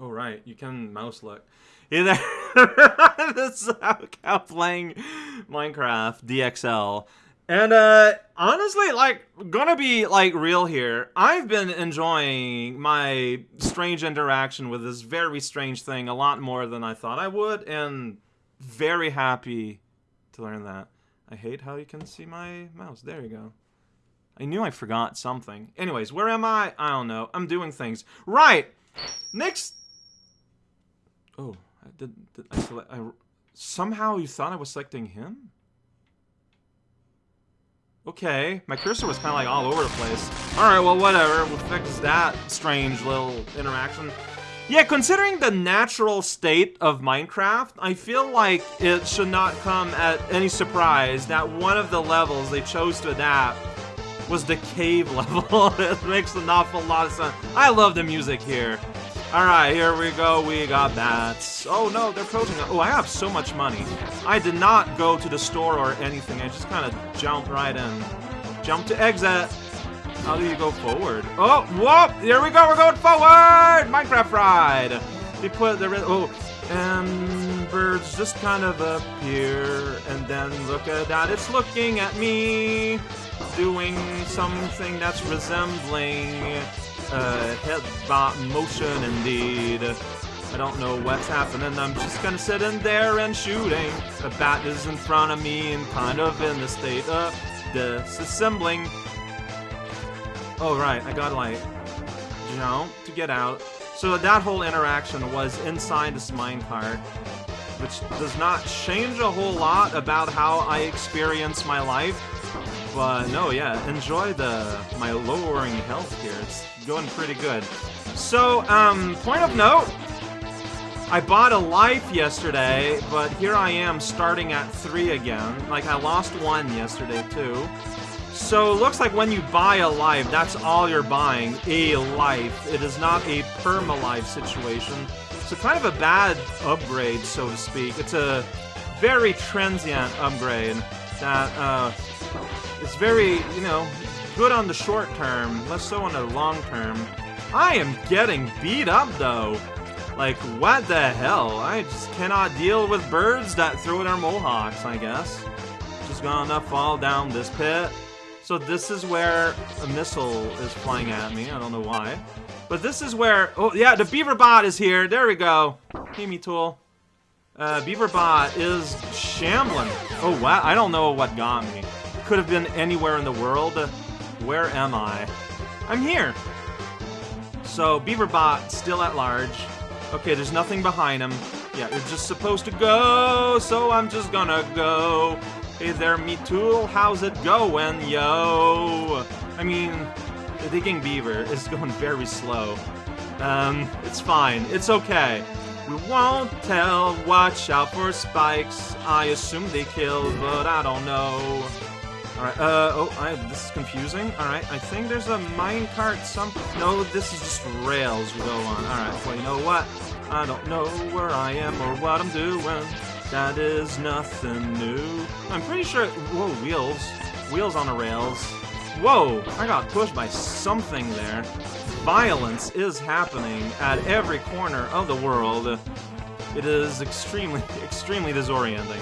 Oh, right. You can mouse look. Hey there. this is how playing Minecraft DXL. And uh honestly, like gonna be like real here. I've been enjoying my strange interaction with this very strange thing a lot more than I thought I would and very happy to learn that. I hate how you can see my mouse. There you go. I knew I forgot something. Anyways, where am I? I don't know. I'm doing things. Right. Next Oh, I did, did I select I somehow you thought I was selecting him? Okay, my cursor was kind of like all over the place. Alright, well, whatever. We'll fix that strange little interaction. Yeah, considering the natural state of Minecraft, I feel like it should not come at any surprise that one of the levels they chose to adapt was the cave level. it makes an awful lot of sense. I love the music here. Alright, here we go. We got bats. Oh no, they're closing. Oh, I have so much money. I did not go to the store or anything. I just kind of jumped right in. Jump to exit. How do you go forward? Oh, whoop! Here we go. We're going forward. Minecraft ride. They put the red oh, and birds just kind of appear, and then look at that. It's looking at me, doing something that's resembling uh, headbot motion indeed. I don't know what's happening. I'm just gonna sit in there and shooting. The bat is in front of me and kind of in the state of disassembling. Oh, right. I gotta, like, jump to get out. So that whole interaction was inside this minecart, which does not change a whole lot about how I experience my life. But no, yeah, enjoy the my lowering health here. It's going pretty good. So, um, point of note, I bought a life yesterday, but here I am starting at three again. Like, I lost one yesterday, too. So, it looks like when you buy a life, that's all you're buying, a life. It is not a perma-life situation. So, kind of a bad upgrade, so to speak. It's a very transient upgrade that, uh, is very, you know, good on the short term, less so on the long term. I am getting beat up, though. Like, what the hell? I just cannot deal with birds that throw their mohawks, I guess. Just gonna fall down this pit. So this is where a missile is flying at me. I don't know why. But this is where... Oh, yeah, the beaver bot is here. There we go. Hey, me tool. Uh, Beaverbot is shambling. Oh, wow. I don't know what got me. Could have been anywhere in the world. Where am I? I'm here. So, Beaverbot still at large. Okay, there's nothing behind him. Yeah, you're just supposed to go, so I'm just gonna go. Hey there, me tool, how's it going, yo? I mean, the digging beaver is going very slow. Um, it's fine. It's okay. We won't tell. Watch out for spikes. I assume they killed, but I don't know. Alright, uh, oh, I, this is confusing. Alright, I think there's a minecart some- No, this is just rails we go on. Alright, well, you know what? I don't know where I am or what I'm doing. That is nothing new. I'm pretty sure- whoa, wheels. Wheels on the rails. Whoa, I got pushed by something there. Violence is happening at every corner of the world. It is extremely, extremely disorienting.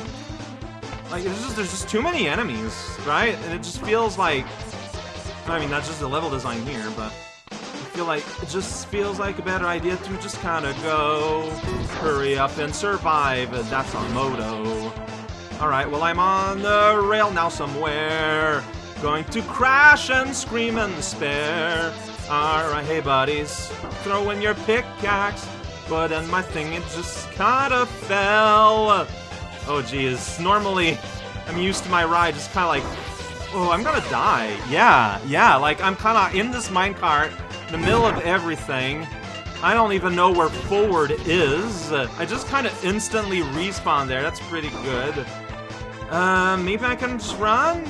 Like, it's just, there's just too many enemies, right? And it just feels like... I mean, that's just the level design here, but... I feel like it just feels like a better idea to just kind of go, hurry up and survive. That's on Moto. Alright, well, I'm on the rail now somewhere. Going to crash and scream and despair. Alright, hey buddies, throw in your pickaxe. But then my thing, it just kind of fell. Oh geez, normally I'm used to my ride just kind of like, oh, I'm gonna die. Yeah, yeah, like I'm kind of in this minecart, in the middle of everything. I don't even know where forward is. I just kind of instantly respawn there. That's pretty good. Uh, maybe I can just run?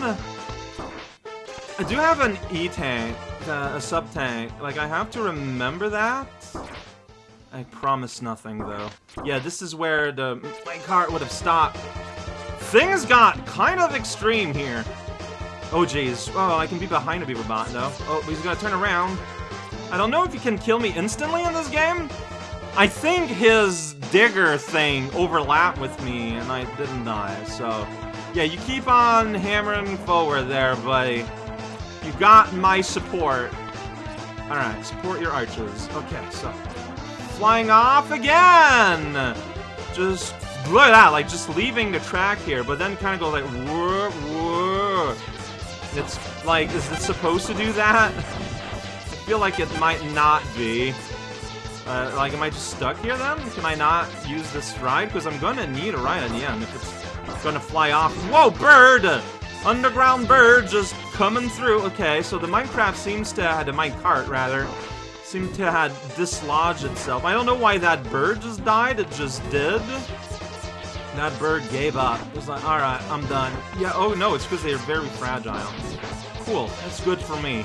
I do have an E-tank, uh, a sub-tank. Like, I have to remember that. I promise nothing, though. Yeah, this is where the my cart would have stopped. Things got kind of extreme here. Oh, jeez. Oh, I can be behind a beaver bot, though. Oh, he's gonna turn around. I don't know if you can kill me instantly in this game, I think his digger thing overlapped with me and I didn't die, so... Yeah, you keep on hammering forward there, buddy. You got my support. Alright, support your archers. Okay, so... Flying off again! Just... Look at that, like, just leaving the track here, but then kind of go like, whoa, whoa. It's, like, is it supposed to do that? I feel like it might not be. Uh, like, am I just stuck here then? Can I not use this ride? Because I'm gonna need a ride at the end if it's gonna fly off. Whoa, bird! Underground bird just coming through. Okay, so the Minecraft seems to, the minecart rather, seemed to have dislodged itself. I don't know why that bird just died, it just did. That bird gave up. It was like, alright, I'm done. Yeah, oh no, it's because they're very fragile. Cool, that's good for me.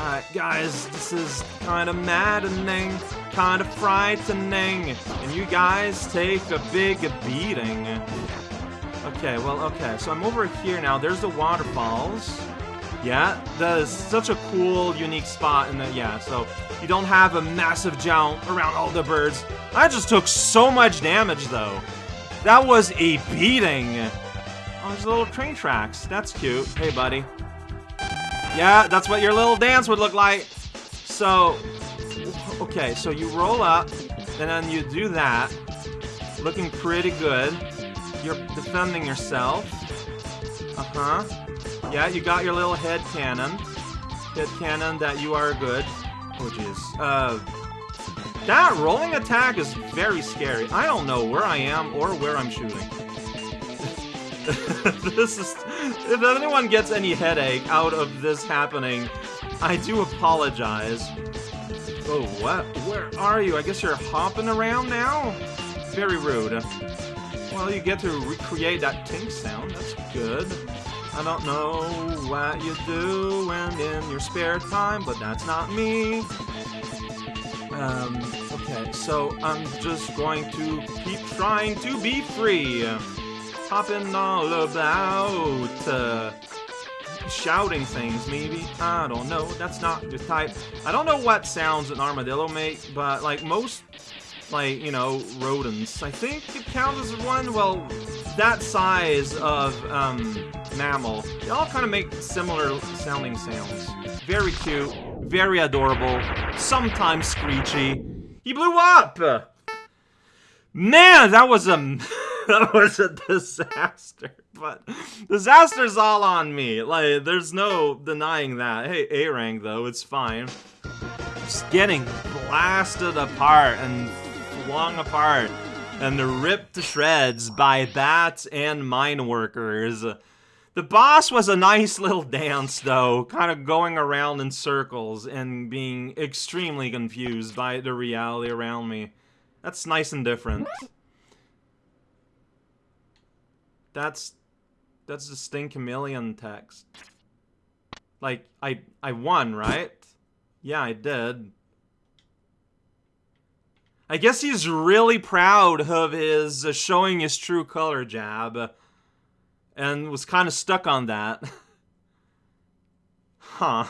Alright, guys, this is kind of maddening, kind of frightening, and you guys take a big beating. Okay, well, okay, so I'm over here now. There's the waterfalls. Yeah, that is such a cool, unique spot in the, yeah, so you don't have a massive jump around all the birds. I just took so much damage, though. That was a beating. Oh, there's little train tracks. That's cute. Hey, buddy. Yeah, that's what your little dance would look like. So, okay, so you roll up, and then you do that. Looking pretty good. You're defending yourself. Uh-huh. Yeah, you got your little head cannon. Head cannon that you are good. Oh, jeez. Uh, that rolling attack is very scary. I don't know where I am or where I'm shooting. this is... If anyone gets any headache out of this happening, I do apologize. Oh, what? Where are you? I guess you're hopping around now? Very rude. Well, you get to recreate that tink sound. That's good. I don't know what you do when in your spare time, but that's not me. Um, okay, so I'm just going to keep trying to be free hopping all about, uh, shouting things, maybe? I don't know, that's not your type. I don't know what sounds an armadillo make, but, like, most, like, you know, rodents, I think it counts as one, well, that size of, um, mammal. They all kind of make similar sounding sounds. Very cute, very adorable, sometimes screechy. He blew up! Man, that was a... that was a disaster. But disaster's all on me. Like, there's no denying that. Hey, A rank though, it's fine. Just getting blasted apart and flung apart and ripped to shreds by bats and mine workers. The boss was a nice little dance, though, kind of going around in circles and being extremely confused by the reality around me. That's nice and different. That's that's the Stinkemillion text. Like I I won, right? Yeah, I did. I guess he's really proud of his uh, showing his true color jab and was kind of stuck on that. huh.